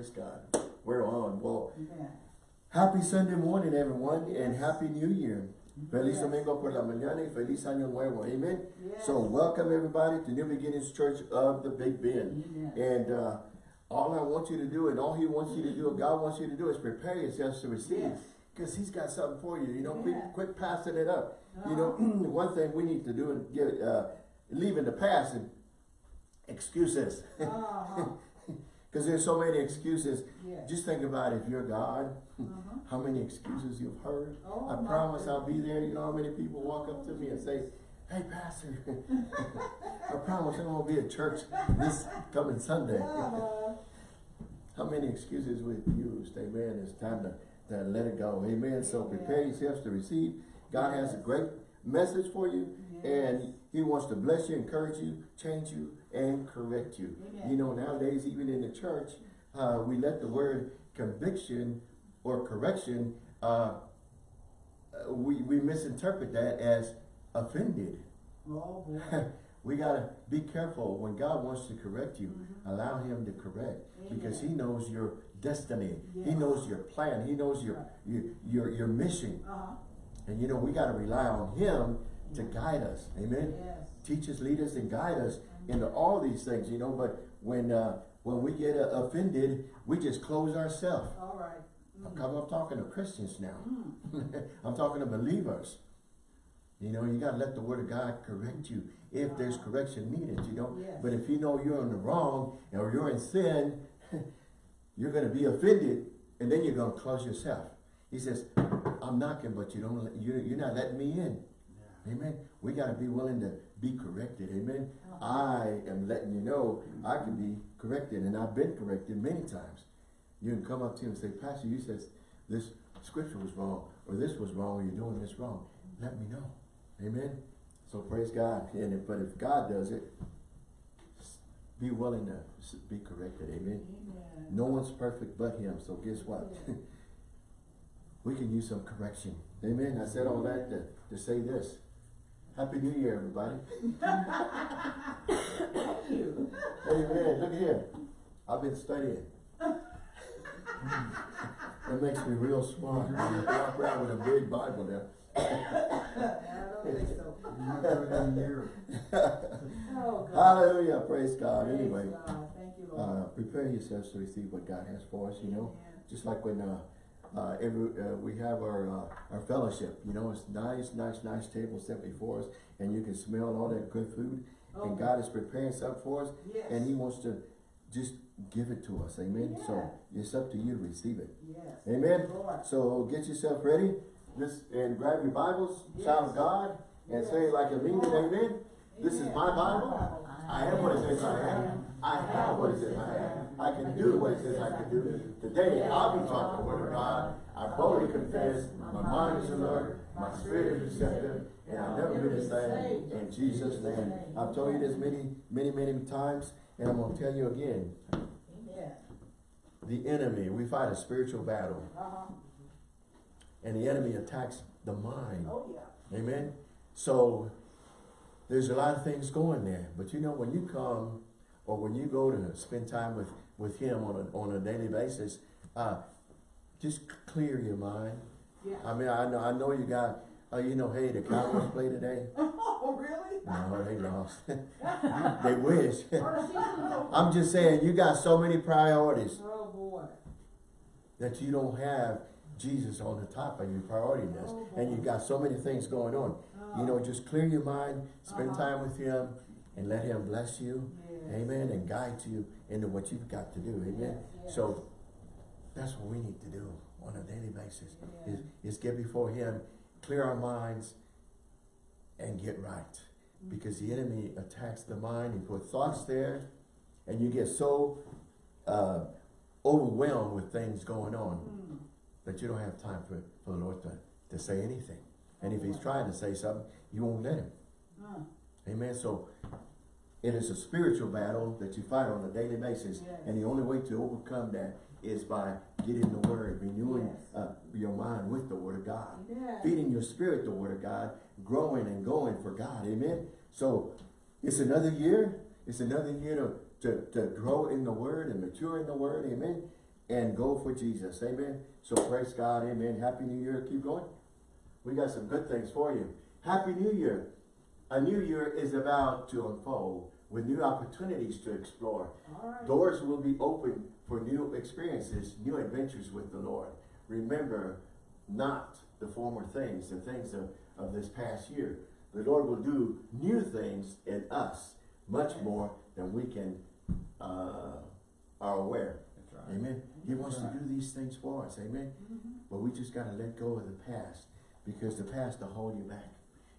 Praise God. We're on. Well, Yeah. happy Sunday morning, everyone, and happy New Year. Feliz Yes. Domingo por la mañana y feliz año nuevo. Amen. Yes. So welcome everybody to New Beginnings Church of the Big Bend. Amen. And uh, all I want you to do and all he wants you to do, God wants you to do is prepare yourselves to receive. Yes. Because he's got something for you. You know, quit, quit passing it up. You know, Uh-huh. one thing we need to do and get, uh, leave in the past and excuses. Uh-huh. Because there's so many excuses. Yes. Just think about if you're God, Uh-huh. how many excuses you've heard. Oh, I promise I'll be there. You know how many people walk up to me and say, hey, Pastor, I promise I'm going to be at church this coming Sunday. Uh-huh. How many excuses we've used, amen. It's time to, to let it go, amen. So prepare yourselves to receive. God has a great message for you, and He wants to bless you, encourage you, change you, and correct you. Amen. You know, nowadays, even in the church, uh, we let the word conviction or correction, uh, uh, we, we misinterpret that as offended. Oh, we got to be careful when God wants to correct you. Allow him to correct because he knows your destiny. He knows your plan. He knows your, your, your, your mission. Uh-huh. And you know, we got to rely on him to guide us. Amen. Yes. Teach us, lead us, and guide us into all these things, you know. But when uh, when we get uh, offended, we just close ourselves. All right. I'm, I'm talking to Christians now. Mm. I'm talking to believers. You know, you got to let the word of God correct you if there's correction needed, you know. Yes. But if you know you're in the wrong or you're in sin, you're going to be offended and then you're going to close yourself. He says, I'm knocking, but you don't, you, you're not letting me in. Amen. We got to be willing to be corrected. Amen. I am letting you know I can be corrected and I've been corrected many times. You can come up to him and say, Pastor, you said this scripture was wrong or this was wrong or you're doing this wrong. Let me know. Amen. So praise God. And if, but if God does it, be willing to be corrected. Amen. Amen. No one's perfect but him. So guess what? we can use some correction. Amen. I said all that to, to say this. Happy New Year, everybody. Thank you. Amen. Look here. I've been studying. That makes me real smart. I walk around with a big Bible there. I don't think so. Oh, God. Hallelujah. Praise God. Praise Anyway, God. Thank you, uh, prepare yourselves to receive what God has for us, you know. Amen. Just like when uh, uh, every, uh, we have our uh, our fellowship, you know, it's nice, nice, nice table set before us, and you can smell all that good food. And God is preparing something for us, Yes. and He wants to just give it to us. Amen. So it's up to you to receive it. Yes. Amen. So get yourself ready. This and grab your Bibles, shout Yes. God, and say like a mean it. Amen. This is my Bible. I am what it says I am. I have what it says I am. I can do what it says I can do. Today I'll be taught the word of God. I boldly confess. My mind is alert. My spirit is receptive. And I'll never be the same. In Jesus' name. I've told you this many, many, many times. And I'm going to tell you again. The enemy, we fight a spiritual battle. Uh-huh. And the enemy attacks the mind. Oh, yeah. Amen. So there's a lot of things going there. But you know, when you come or when you go to spend time with, with him on a, on a daily basis, uh, just clear your mind. Yeah. I mean, I know, I know you got, uh, you know, hey, the Cowboys play today. Oh, really? No, they lost. they wish. Our season's over. I'm just saying, you got so many priorities Oh, boy. that you don't have Jesus on the top of your priority list. Oh, And you got so many things going on. You know, just clear your mind, spend Uh-huh. time with him, and let him bless you. Yes. Amen. And guide you into what you've got to do. Amen. Yes, yes. So that's what we need to do on a daily basis. Yeah. Is, is get before him, clear our minds, and get right. Mm-hmm. Because the enemy attacks the mind and put thoughts there, and you get so uh, overwhelmed with things going on Mm. that you don't have time for, for the Lord to, to say anything. And if he's trying to say something, you won't let him. Uh, Amen. So it is a spiritual battle that you fight on a daily basis. Yes. And the only way to overcome that is by getting the word, renewing Yes. uh, your mind with the word of God. yeah. Feeding your spirit the word of God, growing and going for God. Amen. So it's another year. It's another year to, to, to grow in the word and mature in the word. Amen. and go for Jesus. Amen. So praise God. Amen. Happy New Year. Keep going. We got some good things for you. Happy New Year. A new year is about to unfold with new opportunities to explore. Right. Doors will be open for new experiences, new adventures with the Lord. Remember not the former things, the things of, of this past year. The Lord will do new things in us, much more than we can uh, are aware. Right. Amen. He wants to do these things for us. Amen. Mhm. But we just got to let go of the past because the past will hold you back.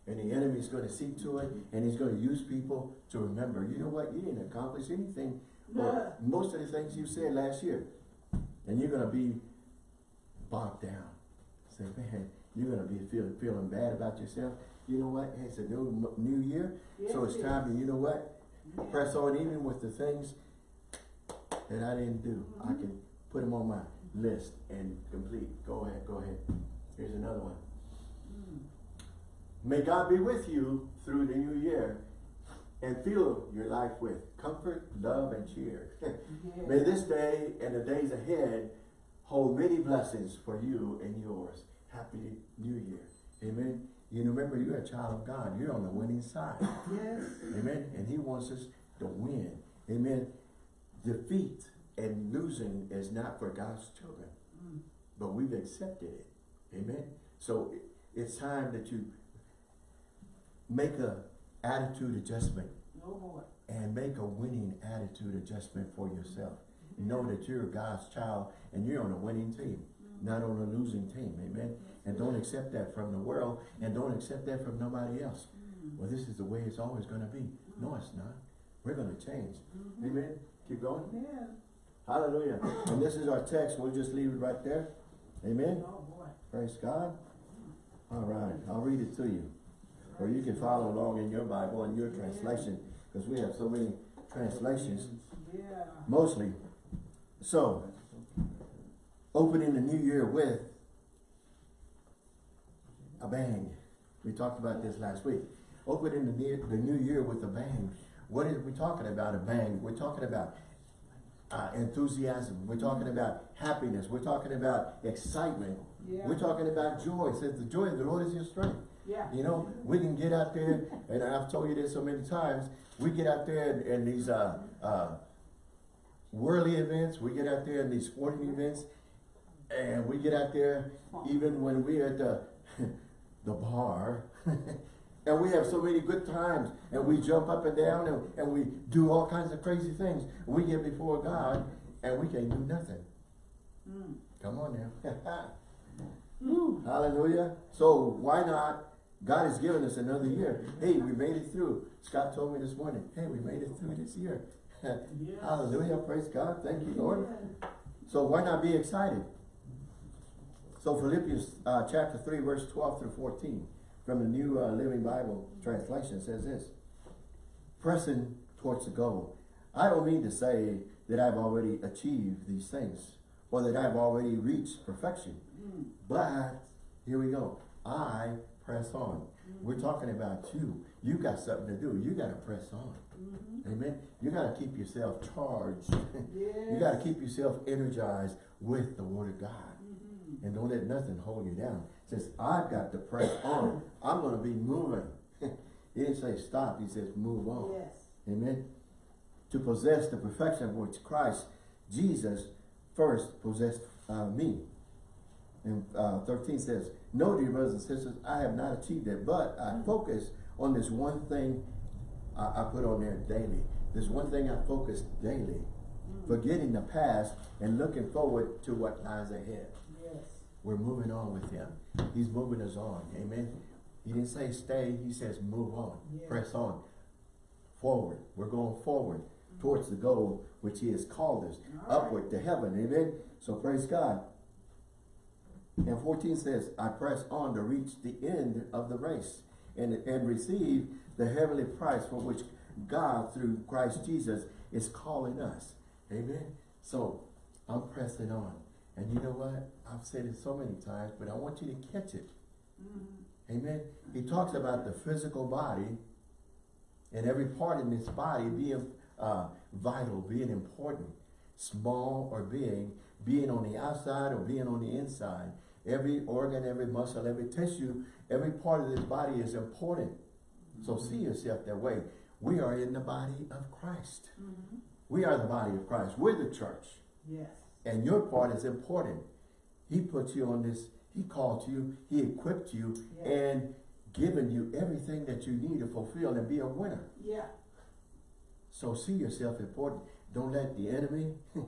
And the enemy's going to see to it and he's going to use people to remember, you know what, you didn't accomplish anything or most of the things you said last year. And you're going to be bogged down. Say, man, you're going to be feel, feeling bad about yourself. You know what? It's a new, new year. So it's it time to, you know what? is. Press on even with the things that I didn't do. I mm-hmm. can put them on my list and complete. Go ahead, go ahead. Here's another one. May God be with you through the new year and fill your life with comfort, love, and cheer. May this day and the days ahead hold many blessings for you and yours. Happy New Year. Amen. You remember you're a child of God. You're on the winning side. Yes. Amen. And he wants us to win. Amen. Defeat and losing is not for God's children, Mm. but we've accepted it. Amen. So it's time that you make a attitude adjustment boy. and make a winning attitude adjustment for yourself. Know that you're God's child and you're on a winning team, not on a losing team. Amen. And don't accept that from the world and don't accept that from nobody else. Mm. Well, this is the way it's always going to be. No, it's not. We're going to change. Mhm. Amen. Keep going. Yeah. Hallelujah. And this is our text. We'll just leave it right there. Amen. Oh, boy. Praise God. All right. I'll read it to you. Or you can follow along in your Bible and your translation because we have so many translations, Yeah. mostly. So, opening the new year with a bang. We talked about this last week. Opening the new, the new year with a bang. What are we talking about? A bang. We're talking about uh, enthusiasm. We're talking about happiness. We're talking about excitement. Yeah. We're talking about joy. It says the joy of the Lord is your strength. Yeah. You know, we can get out there, and I've told you this so many times, we get out there in, these uh, uh, worldly events, we get out there in these sporting events, and we get out there even when we're at the, the bar, and we have so many good times, and we jump up and down, and, and we do all kinds of crazy things. We get before God, and we can't do nothing. Mm. Come on now. Hallelujah. So why not? God has given us another year. Hey, we made it through. Scott told me this morning, hey, we made it through this year. Hallelujah. Praise God. Thank you, Lord. So why not be excited? So Philippians uh, chapter 3, verse 12 through 14 from the New uh, Living Bible translation says this. Pressing towards the goal. I don't mean to say that I've already achieved these things or that I've already reached perfection. Mm. But, here we go, I press on. We're talking about you. You got something to do. You got to press on. Mhm. Amen. You got to keep yourself charged. Yes. you got to keep yourself energized with the Word of God. Mhm. And don't let nothing hold you down. Says, I've got to press on. I'm going to be moving. he didn't say stop. He says move on. Yes. Amen. To possess the perfection of which Christ, Jesus, first possessed uh, me. And uh, 13 says, No, dear brothers and sisters, I have not achieved that, but I mm. focus on this one thing I, I put on there daily. This one thing I focus daily. Mm. Forgetting the past and looking forward to what lies ahead. Yes. We're moving on with him. He's moving us on. Amen. He didn't say stay, he says move on. Yeah. Press on. Forward. We're going forward mm. towards the goal which he has called us. All right. Upward to heaven. Amen. So praise God. And 14 says, I press on to reach the end of the race and, and receive the heavenly prize for which God, through Christ Jesus, is calling us. Amen. So I'm pressing on. And you know what? I've said it so many times, but I want you to catch it. Mhm. Amen. He talks about the physical body and every part in this body being uh, vital, being important, small or big, being on the outside or being on the inside. Every organ, every muscle, every tissue, every part of this body is important. So see yourself that way. We are in the body of Christ. Mhm. We are the body of Christ. We're the church. Yes. And your part is important. He put you on this, he called you, he equipped you, Yeah. and given you everything that you need to fulfill and be a winner. Yeah. So see yourself important. Don't let the enemy,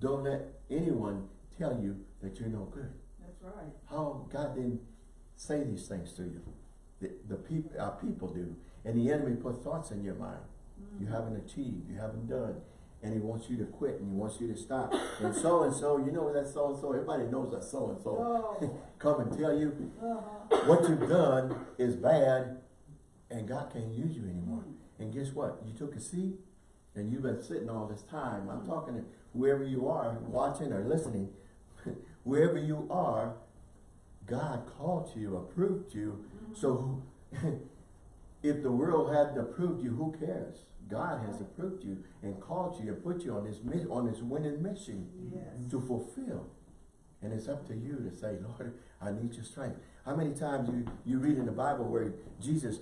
don't let anyone tell you that you're no good. That's right. How God didn't say these things to you. The, the people, our people do. And the enemy put thoughts in your mind. You Mhm. haven't achieved, you haven't done. And he wants you to quit and he wants you to stop. And so and so, you know that so and so, everybody knows that so and so. Oh. Come and tell you Uh-huh. what you've done is bad and God can't use you anymore. Mm. And guess what? You took a seat and you've been sitting all this time. I'm talking to whoever you are watching or listening. wherever you are, God called you, approved you. So if the world hadn't approved you, who cares? God has approved you and called you and put you on this on this winning mission Yes. to fulfill. And it's up to you to say, Lord, I need your strength. How many times you, you read in the Bible where Jesus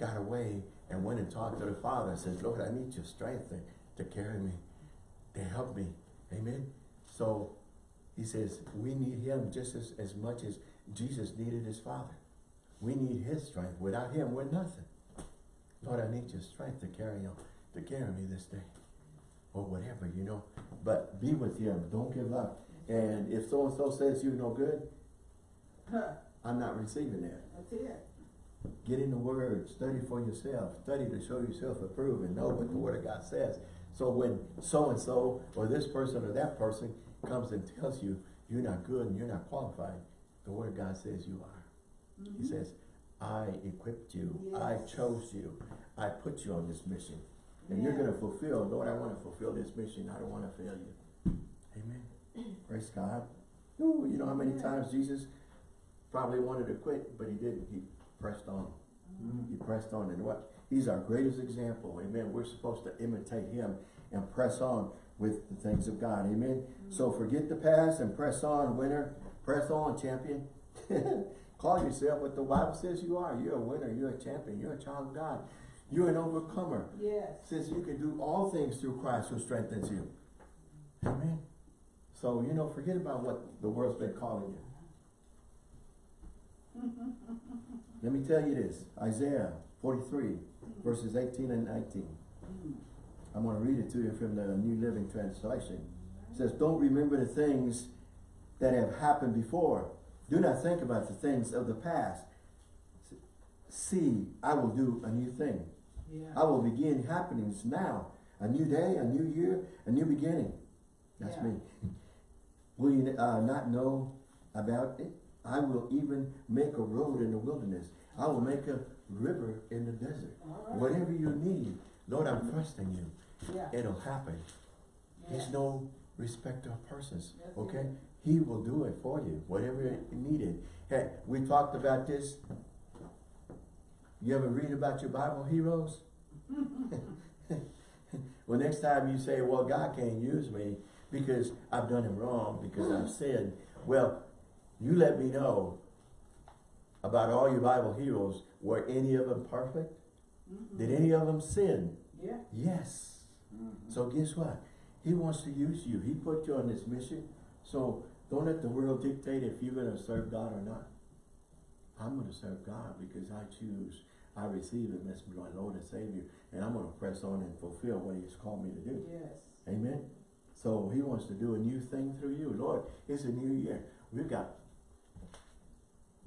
got away and went and talked to the Father and says, Lord, I need your strength to, to carry me, to help me. Amen. So he says, we need him just as, as much as Jesus needed his Father. We need his strength. Without him, we're nothing. Lord, I need your strength to carry on, to carry me this day. Or whatever, you know. But be with him. Don't give up. And if so-and-so says you're no good, I'm not receiving that. That's it. Get in the Word, study for yourself, study to show yourself approved and know what the Word of God says. So when so-and-so or this person or that person comes and tells you you're not good and you're not qualified, the Word of God says you are. He Mhm. says, I equipped you, I chose you, I put you on this mission. And you're gonna fulfill, Lord, I wanna fulfill this mission, I don't wanna fail you. Amen. Praise God. Ooh, you know how many Yeah. times Jesus probably wanted to quit, but he didn't. He pressed on. He pressed on. And what? He's our greatest example. Amen. We're supposed to imitate him and press on with the things of God. Amen. So forget the past and press on, winner. Press on, champion. Call yourself what the Bible says you are. You're a winner. You're a champion. You're a child of God. You're an overcomer. Yes. Since you can do all things through Christ who strengthens you. Amen. So, you know, forget about what the world's been calling you. Let me tell you this. Isaiah 43, verses 18 and 19. Mm. I'm going to read it to you from the New Living Translation. It says, Don't remember the things that have happened before. Do not think about the things of the past. See, I will do a new thing. Yeah. I will begin happenings now. A new day, a new year, a new beginning. That's Yeah. me. Will you uh, not know about it? I will even make a road in the wilderness. I will make a river in the desert. Right. Whatever you need, Lord, I'm trusting you. Yeah. It'll happen. Yeah. He's no respecter of persons. That's Okay? He will do it for you, whatever it needed. Hey, we talked about this. You ever read about your Bible heroes? well, next time you say, well, God can't use me because I've done him wrong, because I've sinned. Well, you let me know about all your Bible heroes. Were any of them perfect? Mhm. Did any of them sin? Yeah. Yes. Mhm. So guess what? He wants to use you. He put you on this mission. So don't let the world dictate if you're going to serve God or not. I'm going to serve God because I choose. I receive Him as my Lord and Savior. And I'm going to press on and fulfill what He's called me to do. Yes. Amen. So He wants to do a new thing through you. Lord, it's a new year. We've got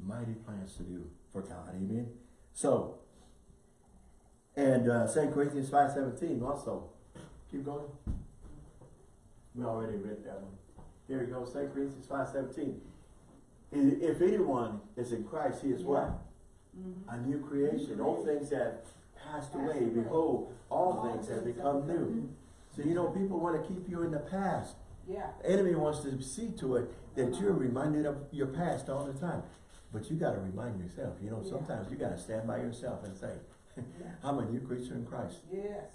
mighty plans to do for God. Amen. So, and uh, 2 Corinthians 5.17 also. Keep going. We already read that one. Here we go, 2 Corinthians 5.17. I- If anyone is in Christ, he is what? Mhm. A new creation. All things have passed away. away. Behold, all things have become new. So you know, people want to keep you in the past. Yeah. The enemy wants to see to it that you're reminded of your past all the time. But you got to remind yourself. You know, Yeah. sometimes you got to stand by yourself and say, Yeah. I'm a new creature in Christ. Yes.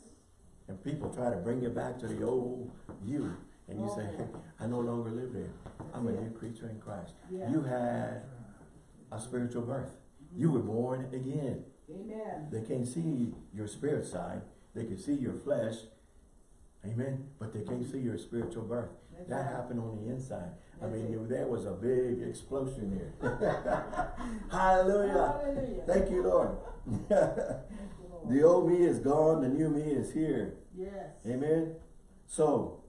And people try to bring you back to the old you. And you say, Oh. I no longer live there. I'm a new creature in Christ. Yeah. You had a spiritual birth. You were born again. Amen. They can't see your spirit side. They can see your flesh. Amen. But they can't see your spiritual birth. That's That right. happened on the inside. I mean, it. there was a big explosion there. Hallelujah. Hallelujah. Thank you, Lord. Thank you, Lord. the old me is gone. The new me is here. Yes. Amen. So,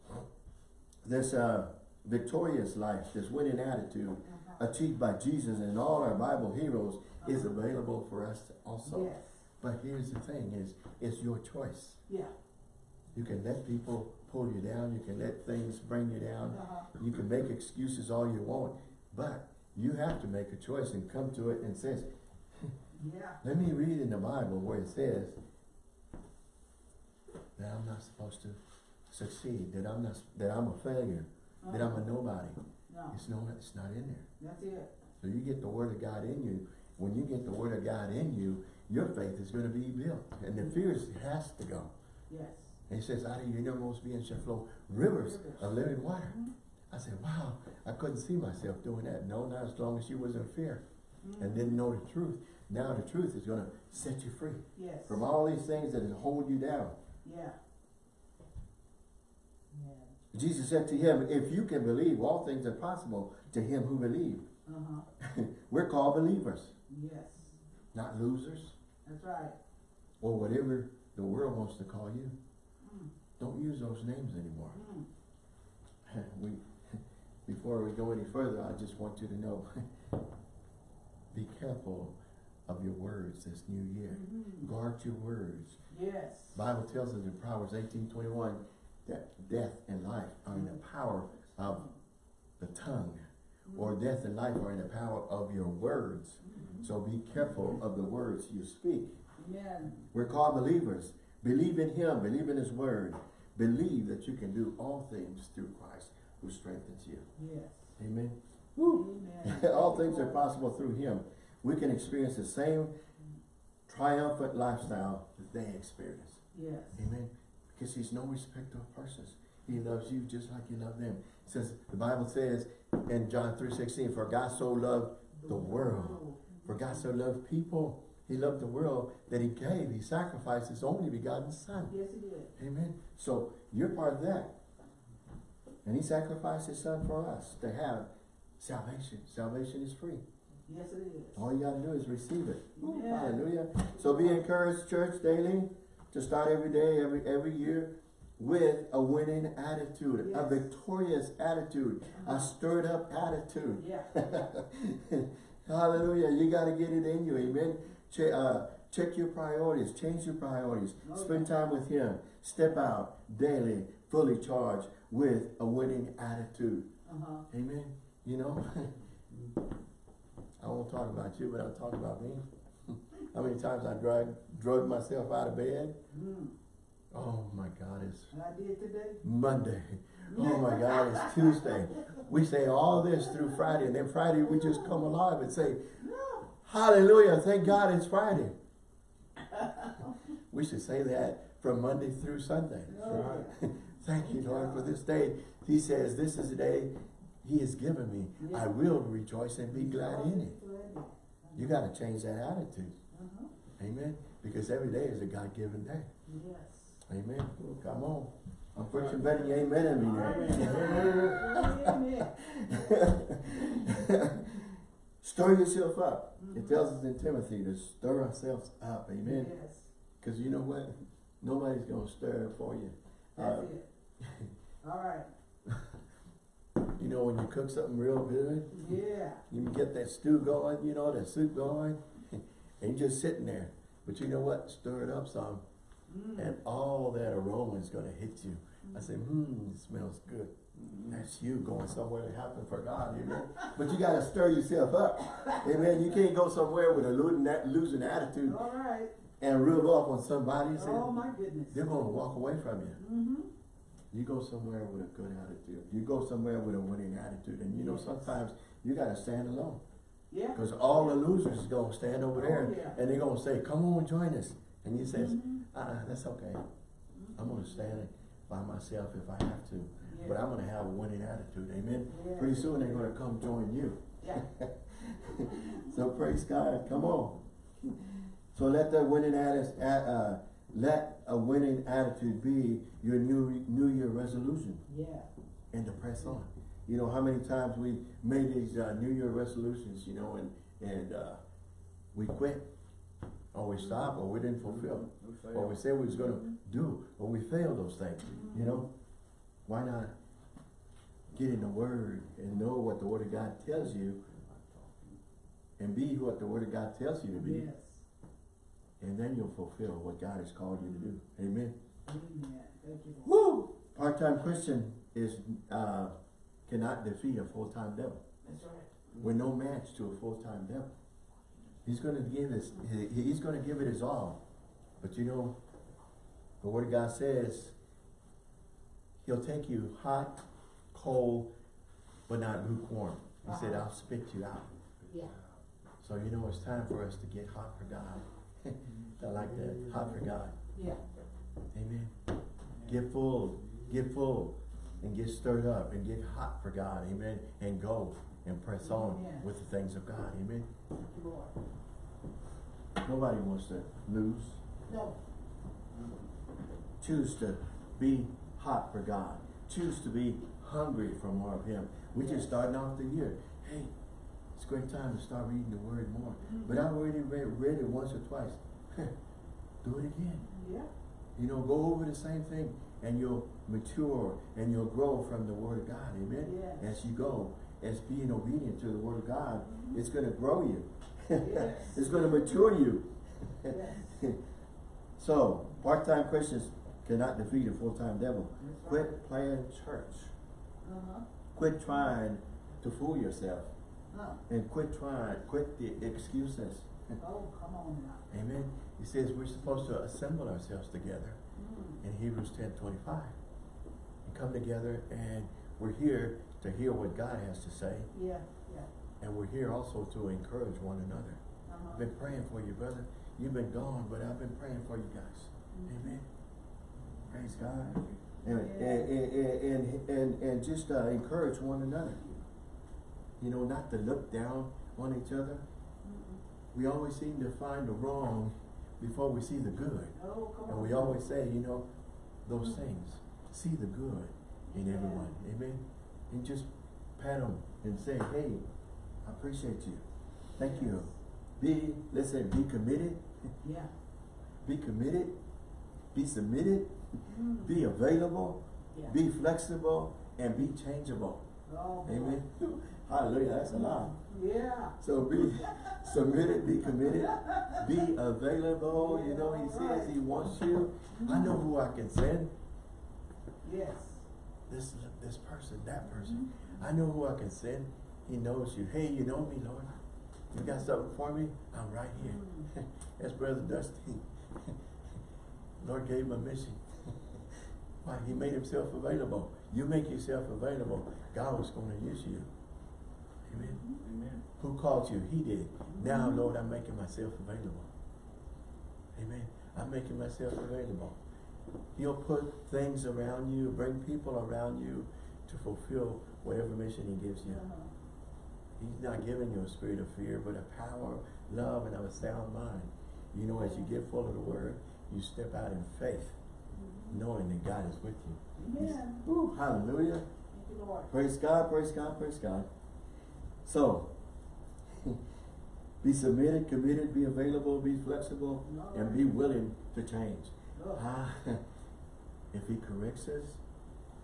this uh, victorious life, this winning attitude Uh-huh. achieved by Jesus and all our Bible heroes is available for us also. Yes. But here's the thing is, it's your choice. Yeah. You can let people pull you down. You can let things bring you down. Uh-huh. You can make excuses all you want. But you have to make a choice and come to it and says, Yeah. let me read in the Bible where it says that I'm not supposed to succeed, that I'm not, that I'm a failure, that I'm a nobody. No, It's no, it's not in there. that's it. So you get the word of God in you. When you get the word of God in you, your faith is going to be built. And the fears has to go. Yes. And he says, out of your innermost being shall flow rivers of living water. Mhm. I said, wow, I couldn't see myself doing that. No, not as long as you was in fear and didn't know the truth. Now the truth is going to set you free Yes. from all these things that hold you down. Yeah. Yeah. Jesus said to him, if you can believe, all things are possible to him who believe. Uh-huh. We're called believers, Yes. not losers That's right. or whatever the world wants to call you. Mm. Don't use those names anymore. Mm. we, before we go any further, I just want you to know, be careful of your words this new year. Mhm. Guard your words. Yes. Bible tells us in Proverbs eighteen twenty-one that death and life are in the power of the tongue, or death and life are in the power of your words. Mhm. So be careful of the words you speak. Amen. We're called believers. Believe in Him. Believe in His Word. Believe that you can do all things through Christ who strengthens you. Yes. Amen. Amen. all things are possible through Him. We can experience the same triumphant lifestyle that they experience. Yes. Amen. Because He's no respecter of persons. He loves you just like you love them. It says the Bible says in John 3.16, For God so loved the world. For God so loved people. He loved the world that He gave. He sacrificed His only begotten Son. Yes, he did. Amen. So you're part of that. And He sacrificed His Son for us to have salvation. Salvation is free. Yes, it is. All you got to do is receive it. Ooh, Yeah. Hallelujah. So be encouraged, church, daily, to start every day, every every year, with a winning attitude, a victorious attitude, a stirred up attitude. Yeah. Hallelujah. You got to get it in you. Amen. Che- uh, check your priorities. Change your priorities. Oh, Spend time with Him. Step out daily, fully charged with a winning attitude. Uh-huh. Amen. You know, I won't talk about you, but I'll talk about me. How many times I drag, drug myself out of bed? Mm. Oh my God, it's And I did today. Monday. Oh my God, it's Tuesday. We say all this through Friday, and then Friday we just come alive and say, No. Hallelujah, thank God it's Friday. We should say that from Monday through Sunday. No. Thank you, Lord, for this day. He says, This is the day He has given me. I will rejoice and be glad in it. You got to change that attitude. Uh-huh. Amen. Because every day is a God given day. Yes. Amen. Come on. I'm preaching better than you amen in me Amen. stir yourself up. It tells us in Timothy to stir ourselves up. Amen. Yes. Because you know what? Nobody's going to stir it for you. That's Uh, it. All right. you know, when you cook something real good, Yeah. you can get that stew going, you know, that soup going, and you're just sitting there. But you know what? Stir it up some, Mm. and all that aroma is going to hit you. I say, hmm, it smells good. That's you going somewhere to happen for God, amen. But you got to stir yourself up, amen. You can't go somewhere with a losing, that losing attitude All right. and rub off on somebody and say, Oh my goodness. they're going to walk away from you. Mm-hmm. You go somewhere with a good attitude. You go somewhere with a winning attitude. And you know, sometimes you got to stand alone. Yeah. Because all the losers is going to stand over there Oh, yeah. and they're going to say, come on, join us. And you says, Mhm. uh-uh, that's okay. I'm going to stand by myself if I have to. But I'm gonna have a winning attitude, amen? Yeah. Pretty soon they're gonna come join you. Yeah. So praise God, come on. So let that winning attitude, uh, let a winning attitude be your new, new year resolution Yeah. and to press on. You know, how many times we made these, uh, new year resolutions, you know, and, and, uh, we quit. Or we stopped, or we didn't fulfill, or we said we was gonna do, or we failed those things, you know? Why not get in the word and know what the word of God tells you and be what the word of God tells you to be, Yes. and then you'll fulfill what God has called you to do. Amen. Amen. Thank you, Woo! Part-time Christian is, uh, cannot defeat a full-time devil. That's right. We're no match to a full-time devil. He's gonna give his, he's gonna give it his all. But you know, the word of God says, he'll take you hot, cold, but not lukewarm. He said, Uh-huh. I'll spit you out. Yeah. So you know, it's time for us to get hot for God. I like that, hot for God. Yeah. Amen. Get full, get full, and get stirred up, and get hot for God, amen, and go and press on with the things of God, amen. Thank you, Lord. Nobody wants to lose. No. Choose to be hot for God. Choose to be hungry for more of Him. We just Yes. starting off the year. Hey, it's a great time to start reading the Word more. Mm-hmm. But I already read, read it once or twice. Do it again. Yeah. You know, go over the same thing and you'll mature and you'll grow from the Word of God. Amen. Yes. As you go, as being obedient to the Word of God, it's going to grow you. Yes. it's going to mature you. Yes. so, part-time Christians cannot defeat a full-time devil. Right. Quit playing church. Uh-huh. Quit trying to fool yourself. Huh. And quit trying, quit the excuses. Oh, come on now. Amen. He says we're supposed to assemble ourselves together Mm. in Hebrews ten twenty-five. And come together and we're here to hear what God has to say. Yeah, yeah. And we're here also to encourage one another. Uh-huh. I've been praying for you, brother. You've been gone, but I've been praying for you guys. Mhm. Amen. Praise God. And, and, and, and, and, just uh, encourage one another. You know, not to look down on each other. We always seem to find the wrong before we see the good. Oh. And we always say, you know, those things. See the good in everyone. Amen. And just pat them and say, hey, I appreciate you. Thank you. Be, let's say, be committed. Yeah. Be committed. Be submitted. Mm. Be available. Yeah. Be flexible and be changeable. Oh. Amen. Hallelujah. That's a lot. Yeah. So be submitted, be committed, be available. You know, he says he wants you. I know who I can send. Yes. This this person, that person. I know who I can send. He knows you. Hey, you know me, Lord. You got something for me? I'm right here. That's Brother Dusty. Lord gave him a mission. Why? He made himself available. You make yourself available. God was going to use you. Amen. Amen. Who called you? He did. Now, Lord, I'm making myself available. Amen. I'm making myself available. He'll put things around you, bring people around you to fulfill whatever mission he gives you. Uh-huh. He's not giving you a spirit of fear, but a power, love, and of a sound mind. You know, as you get full of the word, you step out in faith, knowing that God is with you. Amen. Hallelujah. Thank you, Lord. Praise God, praise God, praise God. So, be submitted, committed, be available, be flexible, and be willing to change. Oh. Ah, if he corrects us,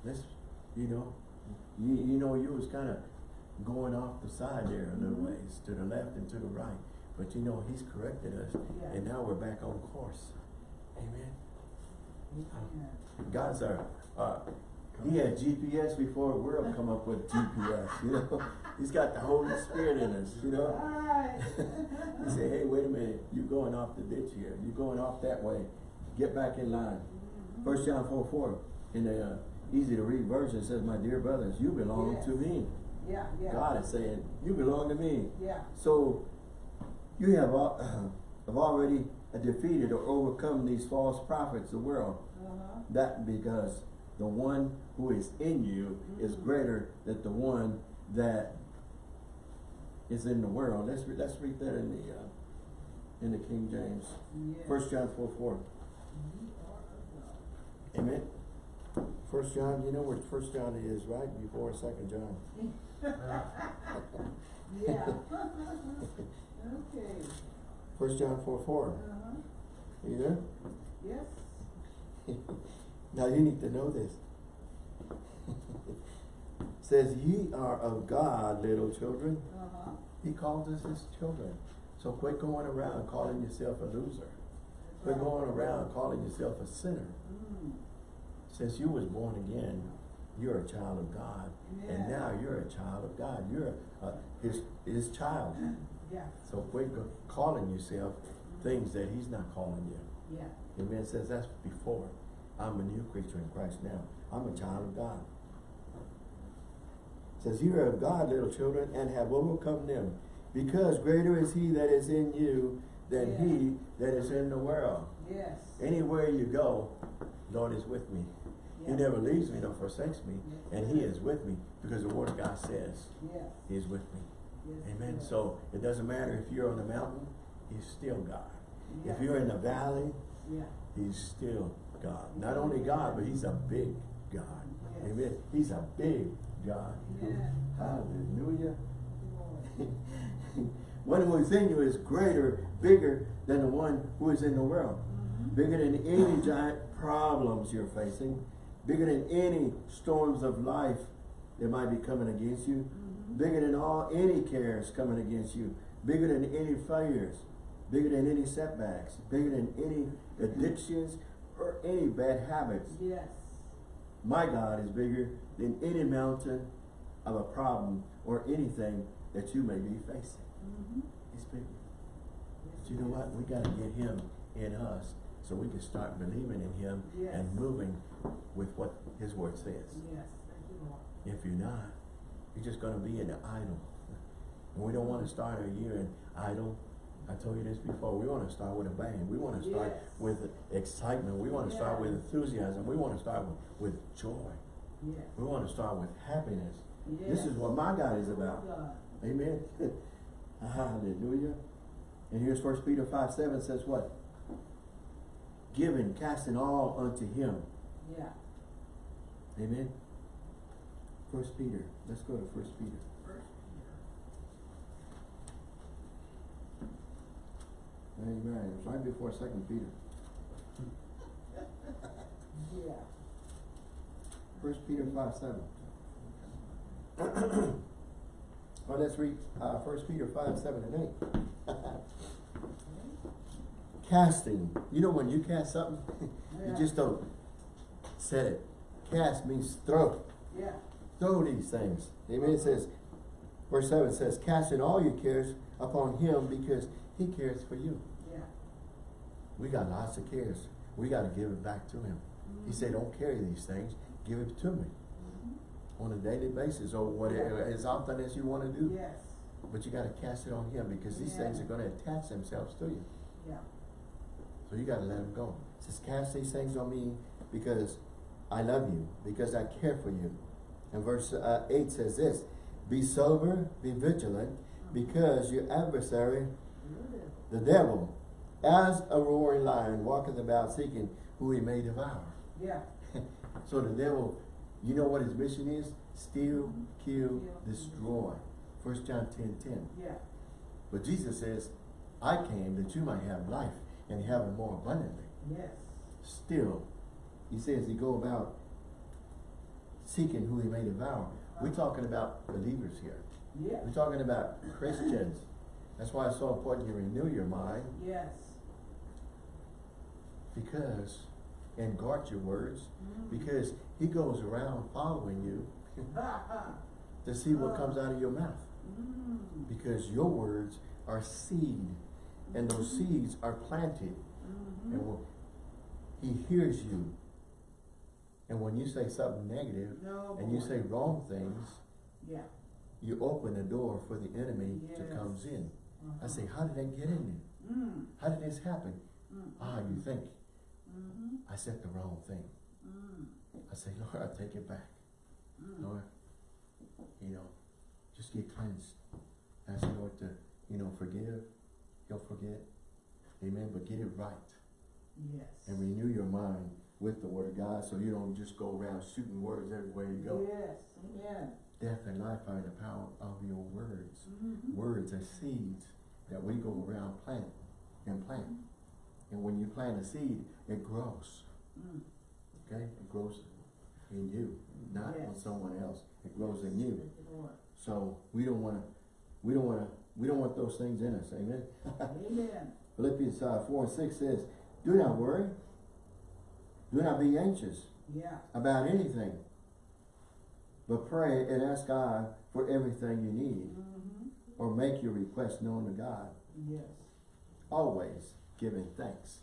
let's, you know, you, you know, you was kind of going off the side there a little Mhm. ways, to the left and to the right. But you know, he's corrected us, Yeah. and now we're back on course. Amen. God's our, uh, he had GPS before the world come up with GPS, you know? He's got the Holy Spirit in us, you know? Right. He said, hey, wait a minute, you're going off the ditch here. You're going off that way. Get back in line. First John 4, 4, in the uh, easy to read version says, my dear brothers, you belong Yes. to me. Yeah, yeah. God is saying, you belong to me. Yeah. So, you have, al- have already defeated or overcome these false prophets, of the world. Uh-huh. That because the one who is in you is Mhm. greater than the one that is in the world. Let's, re- let's read that in the, uh, in the King James. First John four four. You are of God. Amen. First John, you know where First John is, right? Before Second John. Yeah. Okay. First John four four. Uh-huh. You there? Yes. Now you need to know this. Says ye are of God, little children. Uh-huh. He calls us his children. So quit going around calling yourself a loser. Quit Right. going around calling yourself a sinner. Mm. Since you was born again, you're a child of God. And now you're a child of God. You're uh, his, his child. Yeah. So quit go- calling yourself things that he's not calling you. Yeah. Amen. It says that's before. I'm a new creature in Christ now. I'm a child of God. It says, You are of God, little children, and have overcome them, because greater is he that is in you than Yeah. he that is in the world. Yes. Anywhere you go, Lord is with me. He never leaves me nor forsakes me, Yes. and he is with me, because the word of God says Yes. he is with me. Yes. Amen. yes. So it doesn't matter if you're on the mountain, he's still God. If you're in the valley, Yeah. He's still God. Not only God, but he's a big God. Amen. He's a big God. Hallelujah. One who is in you is greater, bigger than the one who is in the world. Mhm. Bigger than any giant problems you're facing. Bigger than any storms of life that might be coming against you. Bigger than all any cares coming against you. Bigger than any failures. Bigger than any setbacks. Bigger than any addictions or any bad habits. Yes. My God is bigger than any mountain of a problem or anything that you may be facing. Mhm. He's bigger. Yes, But you know what? We gotta get him in us so we can start believing in him Yes. and moving with what his word says. Yes. Thank you, Lord. If you're not, you're just gonna be in the idle. And we don't wanna start our year in idle. I told you this before, we wanna start with a bang. We wanna start Yes. with excitement. We wanna start with enthusiasm. We wanna start with, with joy. Yes. We wanna start with happiness. Yes. This is what my God is about. God. Amen. Hallelujah. And here's First Peter 5 7 says what? Giving, casting all unto him. Yeah. Amen. First Peter. Let's go to First Peter. First Amen. It's right before Second Peter. Peter. Yeah. First Peter 5 7. well, let's read uh, First Peter 5 7 and 8. Casting. You know when you cast something, you just don't set it. Cast means throw. Yeah. Throw these things. Amen. It says, verse 7 says, casting all your cares upon him because he cares for you. Yeah. We got lots of cares. We got to give it back to him. He said, don't carry these things. Give it to me Mhm. on a daily basis or whatever, as often as you want to do. Yes. But you got to cast it on him because these Yeah. things are going to attach themselves to you. Yeah. So you got to let them go. It says, cast these things on me because I love you, because I care for you. And verse uh, 8 says this, Be sober, be vigilant, because your adversary, the devil, as a roaring lion, walketh about seeking who he may devour. Yeah. So the devil, you know what his mission is? Steal, kill, Kill, destroy. First John 10, 10. Yeah. But Jesus says, I came that you might have life and have it more abundantly. Yes. Still, he says he go about seeking who he may devour. We're talking about believers here. Yeah. We're talking about Christians. That's why it's so important you renew your mind Yes. because, and guard your words, Mhm. because he goes around following you to see what comes out of your mouth. Mm. Because your words are seed, and those seeds are planted. Mhm. And he hears you, and when you say something negative, No. and you say wrong things, Yeah. you open the door for the enemy to Yes. comes in. Uh-huh. I say, how did that get in there? Mm. How did this happen? Mm. Ah, you think Mhm. I said the wrong thing. Mm. I say, Lord, I take it back. Mm. Lord, you know, just get cleansed. Ask the Lord to, you know, forgive. He'll forget. Amen. But get it right. Yes. And renew your mind with the word of God so you don't just go around shooting words everywhere you go. Yes, amen. Death and life are in the power of your words. Mhm. Words are seeds that we go around plant and plant. And when you plant a seed, it grows. Mm. Okay? It grows in you, not Yes. someone else. It grows in you. Thank you, Lord. So we don't wanna, we don't wanna, we don't want those things in us, amen? Amen. Philippians uh, four and six says, do not worry. Do not be anxious Yeah. about anything. But pray and ask God for everything you need Mm-hmm. or make your request known to God. Yes. Always giving thanks.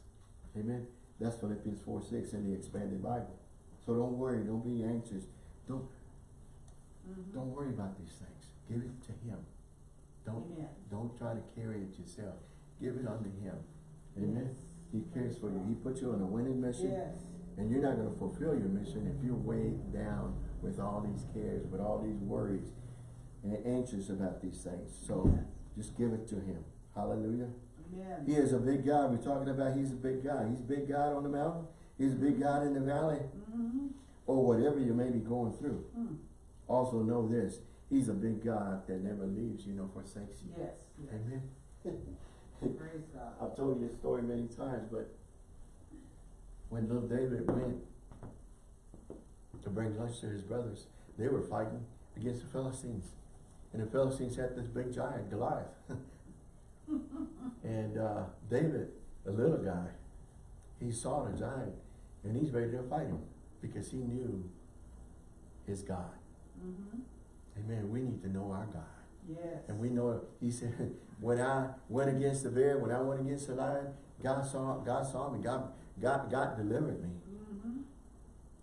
Amen. That's Philippians four six in the expanded Bible. So don't worry, don't be anxious. Don't Mhm. don't worry about these things. Give it to him. Don't Amen. Don't try to carry it yourself. Give it unto him. Amen. Yes. He cares for you. He put you on a winning mission. Yes. And you're not going to fulfill your mission if you're weighed down with all these cares, with all these worries, and anxious about these things. So just give it to him. Hallelujah. Amen. He is a big God. We're talking about he's a big God. He's a big God on the mountain. He's a big God in the valley. Mm-hmm. Or whatever you may be going through. Mm. Also know this. He's a big God that never leaves you nor forsakes you. Yes. yes. Amen. Praise God. I've told you this story many times, but when little David went to bring lunch to his brothers, they were fighting against the Philistines. And the Philistines had this big giant, Goliath. and uh, David, a little guy, he saw the giant and he's ready to fight him because he knew his God. Mm-hmm. Amen. We need to know our God. Yes. And we know, he said, when I went against the bear, when I went against the lion, God saw, God saw me, God, God, God delivered me. Mm-hmm.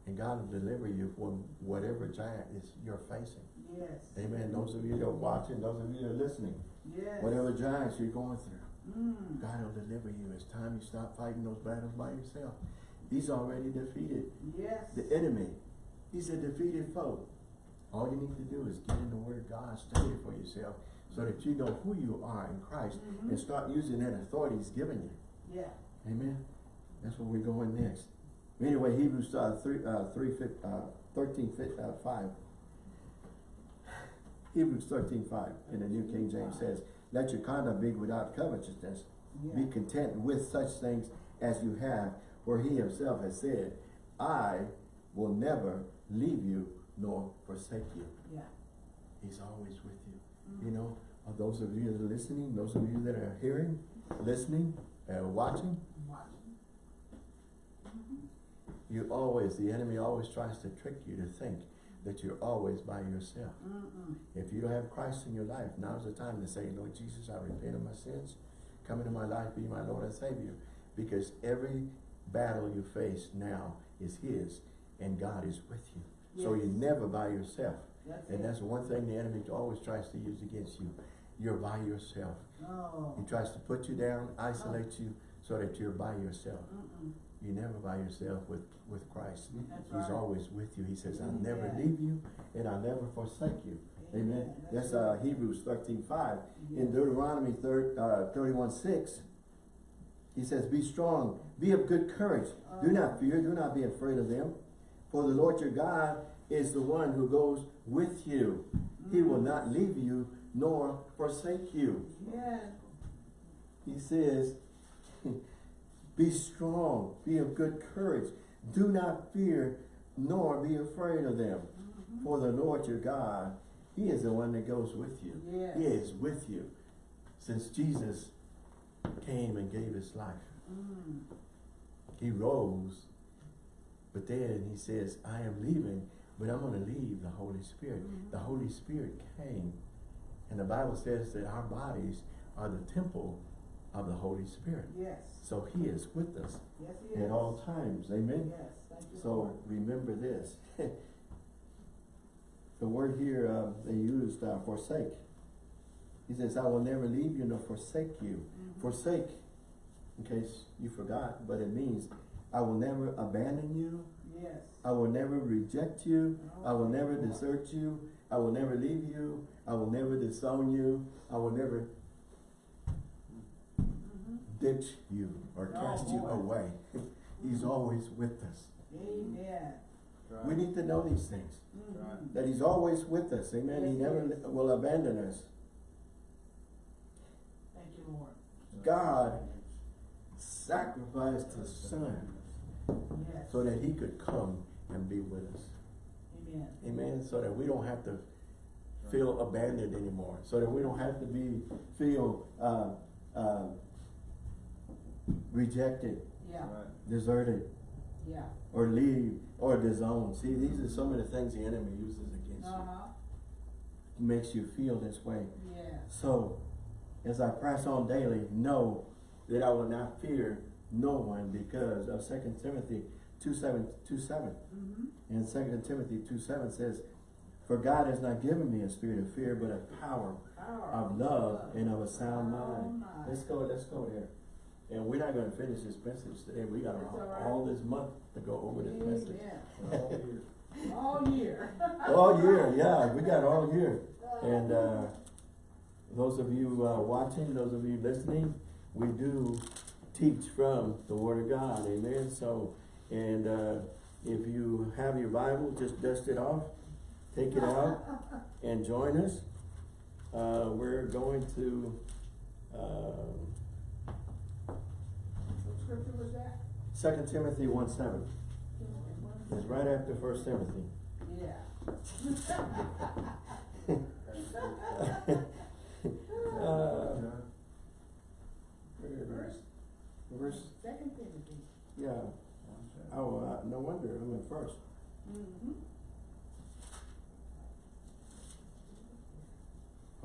And God will deliver you from whatever giant is you're facing. Yes. Amen. Those of you that are watching, those of you that are listening, Yes. whatever giants you're going through, Mm. God will deliver you. It's time you stop fighting those battles by yourself. He's already defeated Yes. the enemy. He's a defeated foe. All you need to do is get in the Word of God, study it for yourself, so that you know who you are in Christ, Mhm. and start using that authority He's given you. Yeah. Amen. That's where we're going next. Anyway, Hebrews uh, three, uh, three, fif- uh, 13, fif- uh, five. Hebrews thirteen five in the New King James says, "Let your conduct be without covetousness. Yeah. Be content with such things as you have, for He Himself has said, I will never leave you nor forsake you." Yeah. He's always with you. Mm. You know, uh, those of you that are listening, those of you that are hearing, listening, uh, watching, Watching. You always, the enemy always tries to trick you to think that you're always by yourself. Mm-mm. If you don't have Christ in your life, now's the time to say, Lord Jesus, I repent of my sins. Come into my life, be my Lord and Savior. Because every battle you face now is His, and God is with you. So you're never by yourself. That's And it. that's one thing the enemy always tries to use against you. You're by yourself. Oh. He tries to put you down, isolate oh. you, so that you're by yourself. Mm-mm. You're never by yourself with, with Christ. That's He's right. always with you. He says, I'll Amen. never leave you and I'll never forsake you. Amen. That's uh, Hebrews thirteen five. In Deuteronomy thir- uh, thirty-one six, he says, Be strong, be of good courage. Do not fear, do not be afraid of them. For the Lord your God is the one who goes with you. He will not leave you nor forsake you. Yes. He says, be strong, be of good courage. Do not fear, nor be afraid of them. Mm-hmm. For the Lord your God, He is the one that goes with you. Yes. He is with you. Since Jesus came and gave His life, Mm. He rose, but then He says, I am leaving, but I'm going to leave the Holy Spirit. Mhm. The Holy Spirit came. And the Bible says that our bodies are the temple of the Holy Spirit. Yes. So he is with us Yes, he is. at all times. Amen. Yes. Thank you. So Lord. remember this. the word here uh, they used uh, forsake. He says, I will never leave you nor forsake you. Mhm. Forsake, in case you forgot, but it means I will never abandon you Yes. I will never reject you. No. I will never desert you. I will never leave you. I will never disown you. I will never. Ditch you or Oh, cast you away. He's always with us. Amen. We need to know these things. Mhm. That He's always with us. Amen. He never yes. will abandon us. Thank you, Lord. God sacrificed His Son Yes. so that He could come and be with us. Amen. Amen. So that we don't have to feel abandoned anymore. So that we don't have to be feel uh, uh, rejected, Yeah, deserted, yeah. or leave, or disowned. See, these are some of the things the enemy uses against you. Uh-huh. Makes you feel this way. Yes. So, as I press on daily, know that I will not fear no one because of 2 Timothy 2 7, 2 7. Mm-hmm. And 2 Timothy 2 7 says, For God has not given me a spirit of fear, but of power, of love, and of a sound mind. Let's go, let's go there. And we're not gonna finish this message today. We got all right. all this month to go over this message. Amen. All year. All year, yeah, we got all year. And, uh, those of you, uh, watching, those of you listening, we do teach from the Word of God, amen? So, and, uh, if you have your Bible, just dust it off, take it out, and join us. Uh, we're going to, What scripture was that? Second Timothy one seven. It's right after First Timothy. Yeah. Uh, Verse, verse, Second Timothy. yeah, oh, uh, no wonder, I'm in first. Mm-hmm.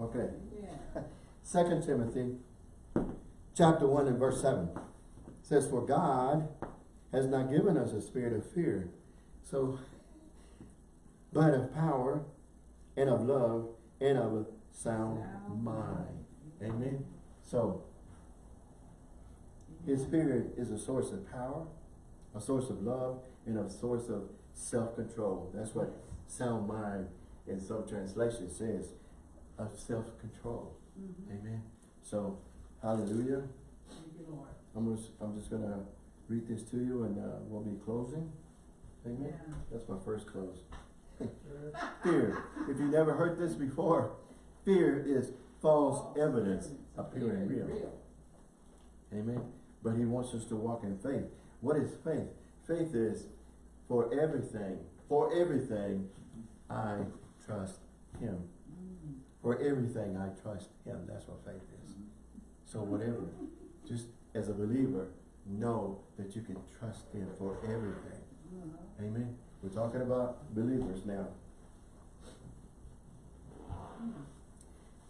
Okay, Yeah. Second Timothy, chapter one and verse seven, says, For God has not given us a spirit of fear, so, but of power, and of love, and of a sound Sound mind. Amen? So, His Spirit is a source of power, a source of love, and a source of self-control. That's what sound mind in some translation says, of self-control. Mhm. Amen. So, hallelujah. Thank you, Lord. I'm just, I'm just gonna read this to you and, uh, we'll be closing. Amen. Yeah. That's my first close. Fear. If you never heard this before, fear is false evidence appearing real. Amen. But he wants us to walk in faith. What is faith? Faith is for everything, for everything, I trust him. Mm. For everything, I trust him. That's what faith is. So whatever, just as a believer, know that you can trust him for everything. Mhm. Amen. We're talking about believers now.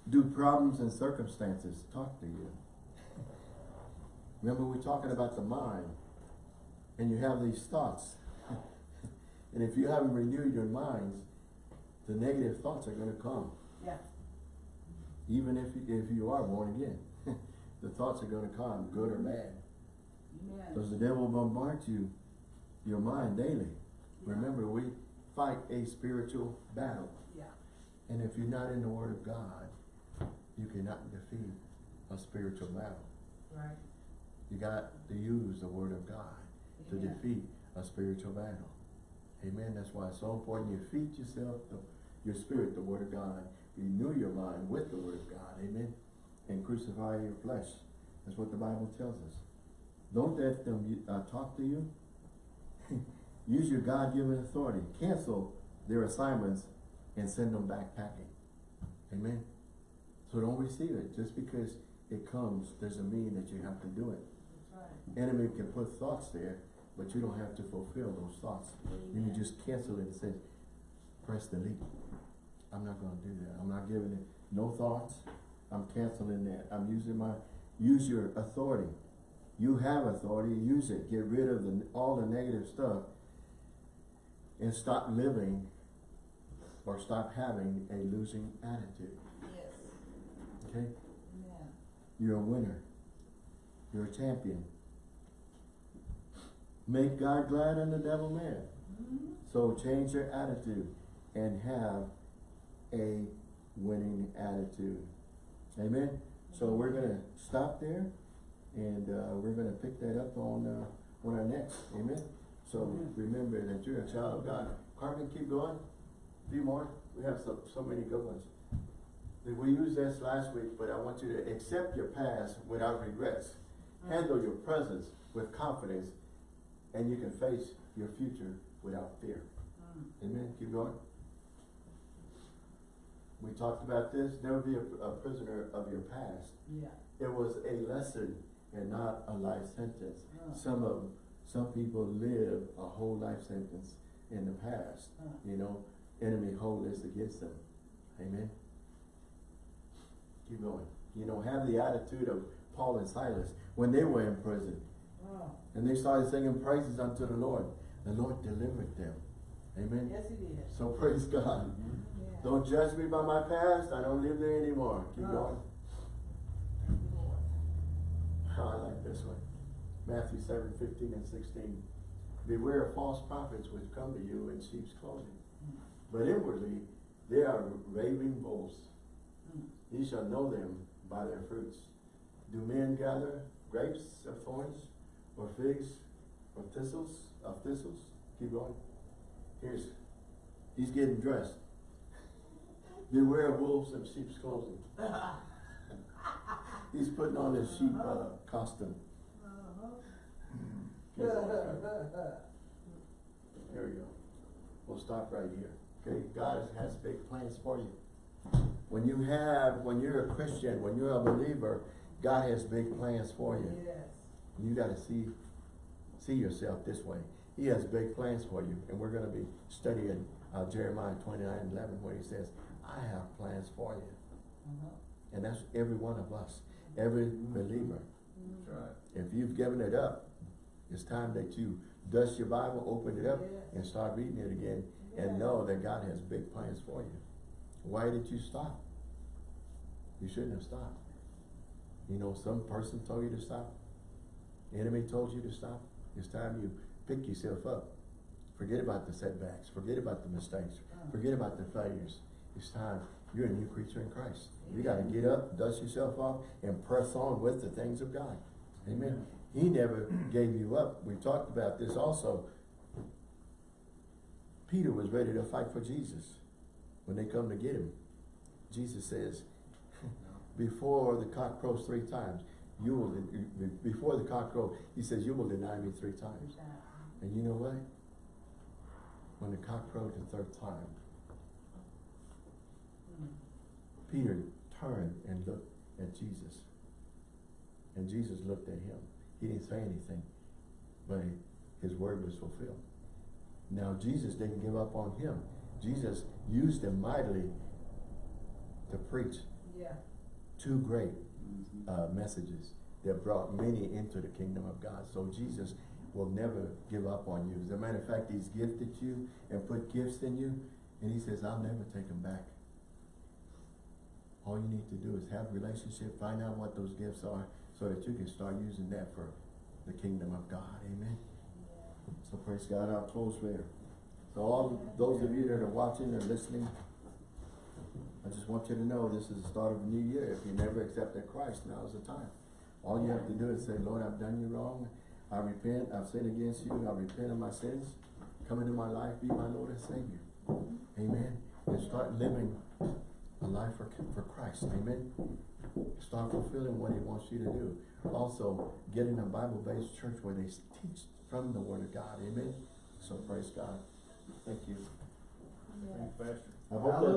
Do problems and circumstances talk to you? Remember, we're talking about the mind, and you have these thoughts. and if you haven't renewed your minds, the negative thoughts are going to come, Yeah. even if you, if you are born again. The thoughts are going to come, good or bad. Because the devil bombards you, your mind daily. Remember, we fight a spiritual battle. Yeah. And if you're not in the Word of God, you cannot defeat a spiritual battle. Right. You got to use the Word of God to Amen. defeat a spiritual battle. Amen. That's why it's so important you feed yourself, the, your spirit, the Word of God. Renew your mind with the Word of God. Amen. And crucify your flesh. That's what the Bible tells us. Don't let them uh, talk to you. Use your God-given authority. Cancel their assignments and send them back packing. Amen. So don't receive it. Just because it comes doesn't mean that you have to do it. That's right. Enemy can put thoughts there, but you don't have to fulfill those thoughts. You can just cancel it and say, press delete. I'm not gonna do that. I'm not giving it no thoughts. I'm canceling that. I'm using my, use your authority. You have authority, use it. Get rid of the, all the negative stuff and stop living or stop having a losing attitude, Yes. okay? Amen. You're a winner. You're a champion. Make God glad and the devil mad. Mhm. So change your attitude and have a winning attitude. Amen? So we're gonna stop there and, uh, we're gonna pick that up on, uh, on our next, amen? So remember that you're a child of God. Carmen, keep going. A few more. We have so, so many good ones. We used this last week, but I want you to accept your past without regrets. Handle your presence with confidence and you can face your future without fear. Mm. Amen. Keep going. We talked about this. Never be a, a prisoner of your past. Yeah. It was a lesson and not a life sentence. Uh. Some of some people live a whole life sentence in the past. Uh. You know, enemy hold this against them. Amen. Keep going. You know, have the attitude of Paul and Silas when they were in prison. Oh. And they started singing praises unto the Lord. The Lord delivered them. Amen. Yes, it is. So praise God. Yeah. Don't judge me by my past. I don't live there anymore. Keep No. going. You, Lord. Oh, I like this one. Matthew 7, 15 and 16. Beware of false prophets which come to you in sheep's clothing. But inwardly they are raving bulls. Mm. Ye shall know them by their fruits. Do men gather grapes of thorns, or figs of thistles, of thistles? Keep going. Here's, he's getting dressed. Beware of wolves in sheep's clothing. He's putting on his sheep uh, costume. Uh-huh. Keep going. There we go. We'll stop right here. Okay, God has big plans for you. When you have, when you're a Christian, when you're a believer, God has big plans for you. Yes. You gotta see, see yourself this way. He has big plans for you, and we're gonna be studying uh, Jeremiah twenty-nine eleven, where he says, I have plans for you. Uh-huh. And that's every one of us, every believer. Mm. right. If you've given it up, it's time that you dust your Bible, open it up, Yes. and start reading it again, and know that God has big plans for you. Why did you stop? You shouldn't have stopped. You know, some person told you to stop. Enemy told you to stop. It's time you pick yourself up. Forget about the setbacks. Forget about the mistakes. Uh. Forget about the failures. It's time. You're a new creature in Christ. You gotta get up, dust yourself off, and press on with the things of God. Amen. He never gave you up. We talked about this also. Peter was ready to fight for Jesus when they come to get him. Jesus says, before the cock crows three times, you will, before the cock crows, he says, you will deny me three times. And you know what? When the cock crowed the third time, Mm. Peter turned and looked at Jesus. And Jesus looked at him. He didn't say anything, but his word was fulfilled. Now Jesus didn't give up on him. Jesus used him mightily to preach Yeah. two great Mhm. uh, messages that brought many into the kingdom of God. So Jesus will never give up on you. As a matter of fact, he's gifted you and put gifts in you, and he says, I'll never take them back. All you need to do is have a relationship, find out what those gifts are, so that you can start using that for the kingdom of God. Amen. So praise God, I'll close there. So all those of you that are watching or listening, I just want you to know this is the start of a new year. If you never accepted Christ, now is the time. All you have to do is say, Lord, I've done you wrong. I repent. I've sinned against you. I repent of my sins. Come into my life. Be my Lord and Savior. Amen. And start living a life for, for Christ. Amen. Start fulfilling what he wants you to do. Also, get in a Bible-based church where they teach from the Word of God. Amen. So praise God. Thank you. Yeah. Pastor. I hope that